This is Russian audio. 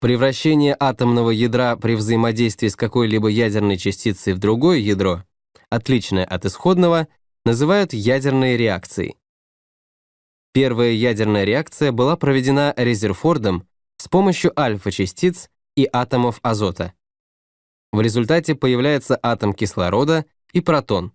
Превращение атомного ядра при взаимодействии с какой-либо ядерной частицей в другое ядро, отличное от исходного, называют ядерной реакцией. Первая ядерная реакция была проведена Резерфордом с помощью альфа-частиц и атомов азота. В результате появляется атом кислорода и протон.